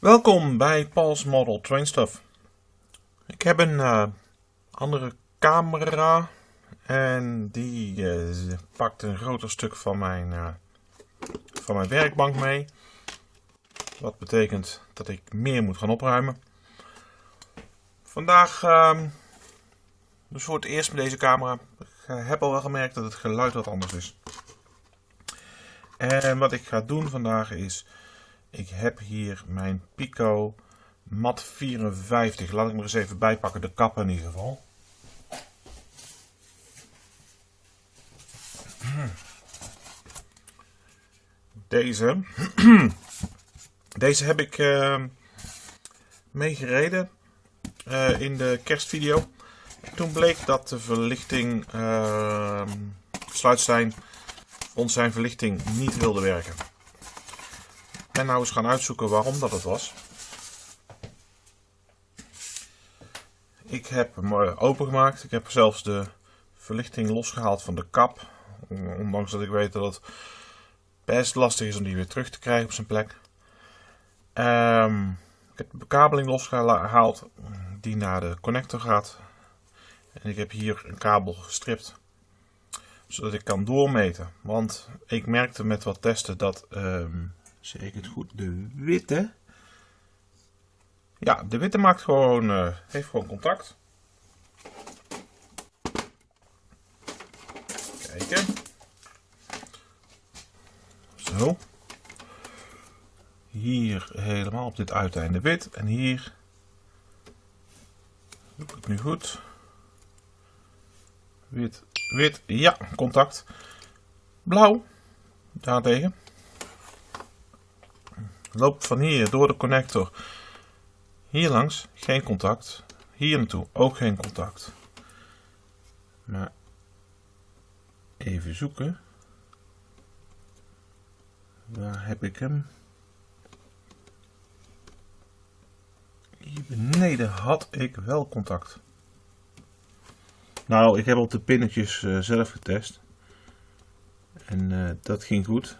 Welkom bij Paul's Model Train Stuff. Ik heb een eh, andere camera en die eh, pakt een groter stuk van mijn, uh, van mijn werkbank mee. Wat betekent dat ik meer moet gaan opruimen. Vandaag, ehm, dus voor het eerst met deze camera, ik heb al wel gemerkt dat het geluid wat anders is. En wat ik ga doen vandaag is ik heb hier mijn Pico Mat 54. Laat ik maar eens even bijpakken, de kap in ieder geval. Deze. Deze heb ik uh, meegereden uh, in de kerstvideo. Toen bleek dat de verlichting, uh, Sluitstein, ons zijn verlichting niet wilde werken ben nou eens gaan uitzoeken waarom dat het was. Ik heb hem eh, opengemaakt. Ik heb zelfs de verlichting losgehaald van de kap. Ondanks dat ik weet dat het best lastig is om die weer terug te krijgen op zijn plek. Um, ik heb de bekabeling losgehaald die naar de connector gaat. En ik heb hier een kabel gestript. Zodat ik kan doormeten. Want ik merkte met wat testen dat um, ik het goed, de witte. Ja, de witte maakt gewoon, uh, heeft gewoon contact. Kijken. Zo. Hier helemaal op dit uiteinde wit. En hier doe ik het nu goed. Wit, wit, ja, contact. Blauw, daartegen loopt van hier door de connector hier langs, geen contact. Hier naartoe, ook geen contact. Maar even zoeken. Waar heb ik hem? Hier beneden had ik wel contact. Nou, ik heb op de pinnetjes uh, zelf getest. En uh, dat ging goed.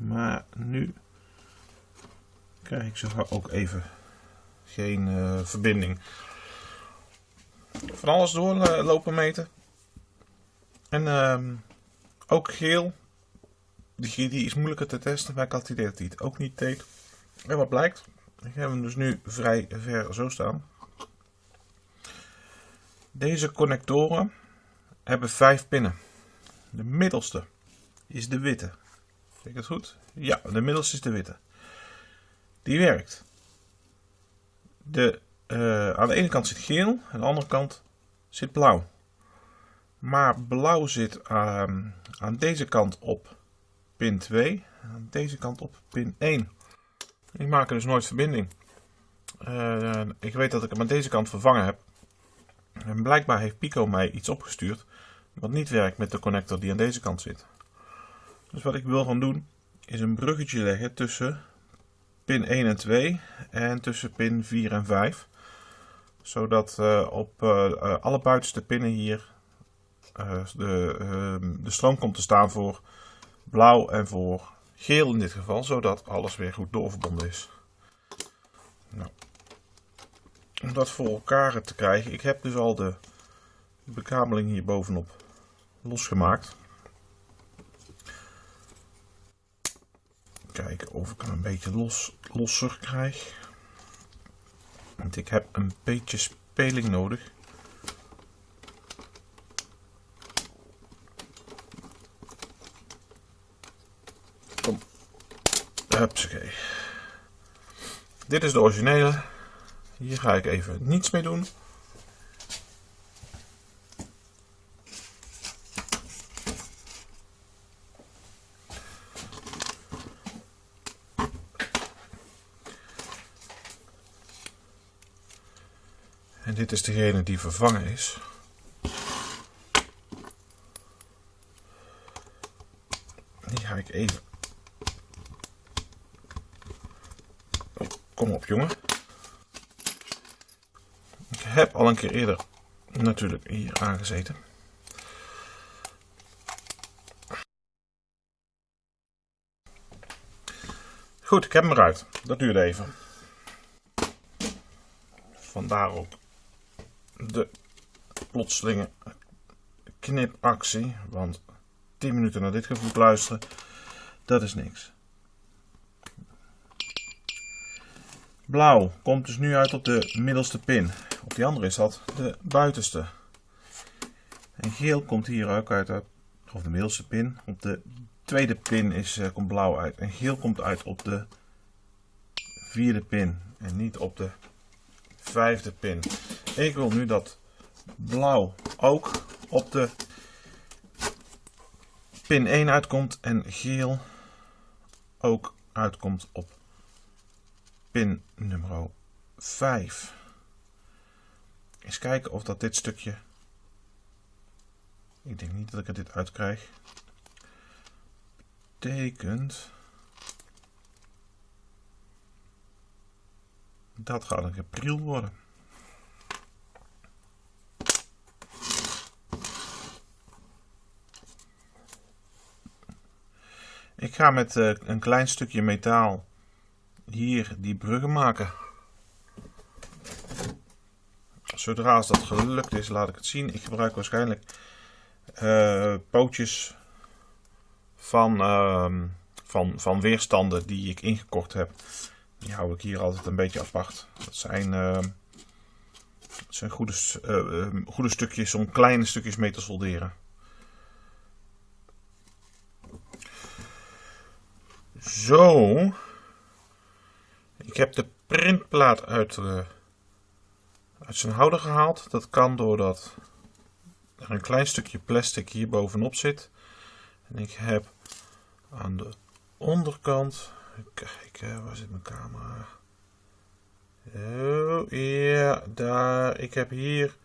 Maar nu krijg ik zo ook even geen uh, verbinding. Van alles doorlopen meten. En uh, ook geel. Die, is moeilijker te testen, maar ik had dat hij het ook niet deed. En wat blijkt, ik heb hem dus nu vrij ver zo staan. Deze connectoren hebben vijf pinnen. De middelste is de witte. Kijk ik het goed? Ja, de middelste is de witte. Die werkt. De, uh, aan de ene kant zit geel, aan de andere kant zit blauw. Maar blauw zit aan, aan deze kant op pin 2, aan deze kant op pin 1. Ik maak er dus nooit verbinding. Uh, ik weet dat ik hem aan deze kant vervangen heb. En blijkbaar heeft Pico mij iets opgestuurd wat niet werkt met de connector die aan deze kant zit. Dus wat ik wil gaan doen is een bruggetje leggen tussen pin 1 en 2 en tussen pin 4 en 5. Zodat uh, op uh, alle buitenste pinnen hier de, ehm, de stroom komt te staan voor blauw en voor geel in dit geval. Zodat alles weer goed doorverbonden is. Nou, om dat voor elkaar te krijgen. Ik heb dus al de bekabeling hier bovenop losgemaakt. Kijken of ik hem een beetje los, losser krijg. Want ik heb een beetje speling nodig. Kom. Dit is de originele. Hier ga ik even niets mee doen. En dit is degene die vervangen is. Die ga ik even... Kom op jongen. Ik heb al een keer eerder natuurlijk hier aangezeten. Goed, ik heb hem eruit. Dat duurde even. vandaar ook de plotselinge knipactie. Want 10 minuten naar dit gevoel luisteren, dat is niks. Blauw komt dus nu uit op de middelste pin. Op die andere is dat de buitenste. En geel komt hier ook uit, op de middelste pin. Op de tweede pin is, uh, komt blauw uit. En geel komt uit op de vierde pin. En niet op de vijfde pin. Ik wil nu dat blauw ook op de pin 1 uitkomt. En geel ook uitkomt op pin nummer 5. Eens kijken of dat dit stukje... Ik denk niet dat ik er dit uitkrijg. Betekent... Dat gaat een gepriel worden. Ik ga met uh, een klein stukje metaal hier die bruggen maken. Zodra als dat gelukt is, laat ik het zien. Ik gebruik waarschijnlijk uh, pootjes van, uh, van, van weerstanden die ik ingekocht heb. Die hou ik hier altijd een beetje apart. Dat zijn, uh, dat zijn goede, uh, goede stukjes om kleine stukjes mee te solderen. Zo. Ik heb de printplaat uit, uh, uit zijn houder gehaald. Dat kan doordat er een klein stukje plastic hier bovenop zit. En ik heb aan de onderkant, kijk, waar zit mijn camera? Oh, ja, daar. Ik heb hier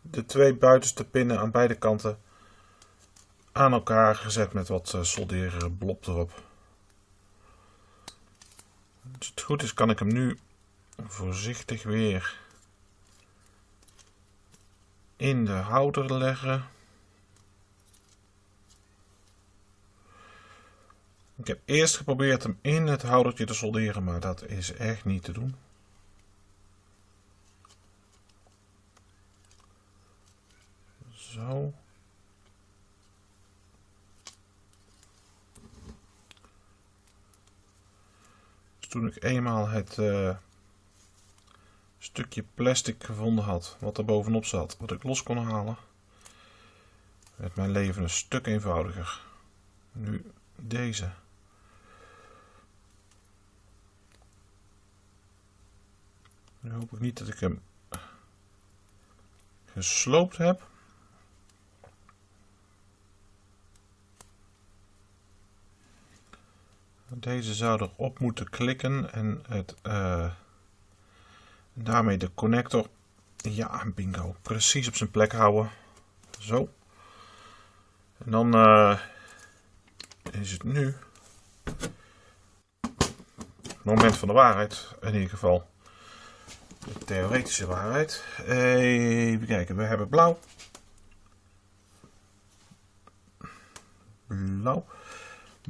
de twee buitenste pinnen aan beide kanten aan elkaar gezet met wat uh, solderen blob erop. Als het goed is kan ik hem nu voorzichtig weer in de houder leggen. Ik heb eerst geprobeerd hem in het houdertje te solderen, maar dat is echt niet te doen. Zo. Toen ik eenmaal het uh, stukje plastic gevonden had, wat er bovenop zat, wat ik los kon halen, werd mijn leven een stuk eenvoudiger. Nu deze. Nu hoop ik niet dat ik hem gesloopt heb. Deze zou erop moeten klikken en het, uh, daarmee de connector, ja bingo, precies op zijn plek houden. Zo. En dan uh, is het nu het moment van de waarheid in ieder geval de theoretische waarheid. Even kijken, we hebben blauw. Blauw.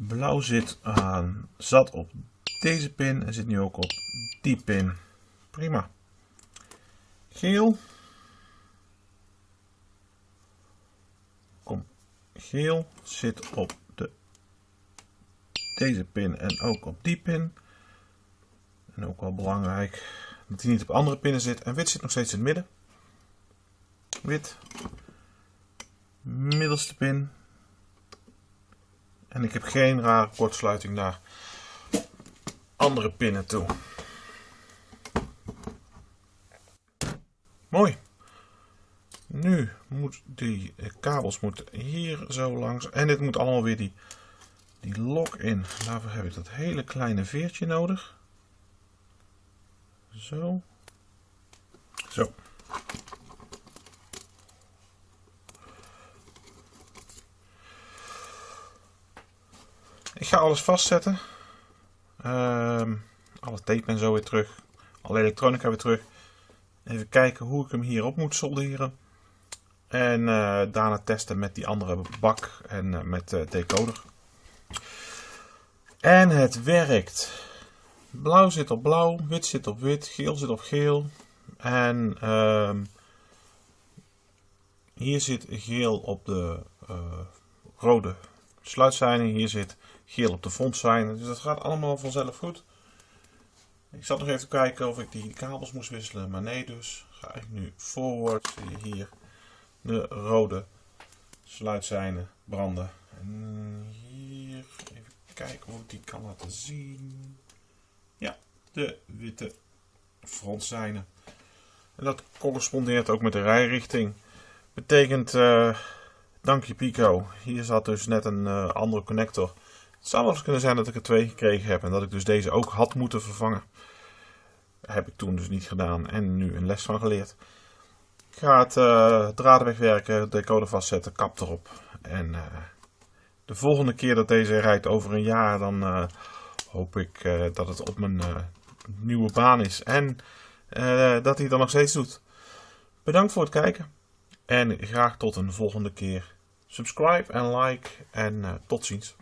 Blauw zit aan, zat op deze pin en zit nu ook op die pin. Prima. Geel. Kom. Geel zit op de, deze pin en ook op die pin. En ook wel belangrijk dat hij niet op andere pinnen zit. En wit zit nog steeds in het midden. Wit. Middelste pin. En ik heb geen rare kortsluiting naar andere pinnen toe. Mooi. Nu moet die kabels moeten hier zo langs. En dit moet allemaal weer die, die lock in. Daarvoor heb ik dat hele kleine veertje nodig. Zo. Zo. Ik ga alles vastzetten. Uh, alle tape en zo weer terug. Alle elektronica weer terug. Even kijken hoe ik hem hierop moet solderen. En uh, daarna testen met die andere bak en uh, met de decoder. En het werkt. Blauw zit op blauw, wit zit op wit, geel zit op geel. En ehm, hier zit geel op de uh, rode sluitzijde. Hier zit geel op de frontzijde. Dus dat gaat allemaal vanzelf goed. Ik zat nog even te kijken of ik die kabels moest wisselen. Maar nee dus. Ga ik nu forward. Zie je hier de rode sluitzijde branden. En hier even kijken of ik die kan laten zien. Ja, de witte frontzijde. En dat correspondeert ook met de rijrichting. Betekent, uh, dank je Pico, hier zat dus net een uh, andere connector. Het zou wel eens kunnen zijn dat ik er twee gekregen heb en dat ik dus deze ook had moeten vervangen. heb ik toen dus niet gedaan en nu een les van geleerd. Ik ga het uh, draden wegwerken, decoder vastzetten, kap erop. En de volgende keer dat deze rijdt over een jaar, dan hoop ik dat het op mijn nieuwe baan is. En dat hij dan nog steeds doet. Bedankt voor het kijken. En graag tot een volgende keer. Subscribe en like en tot ziens.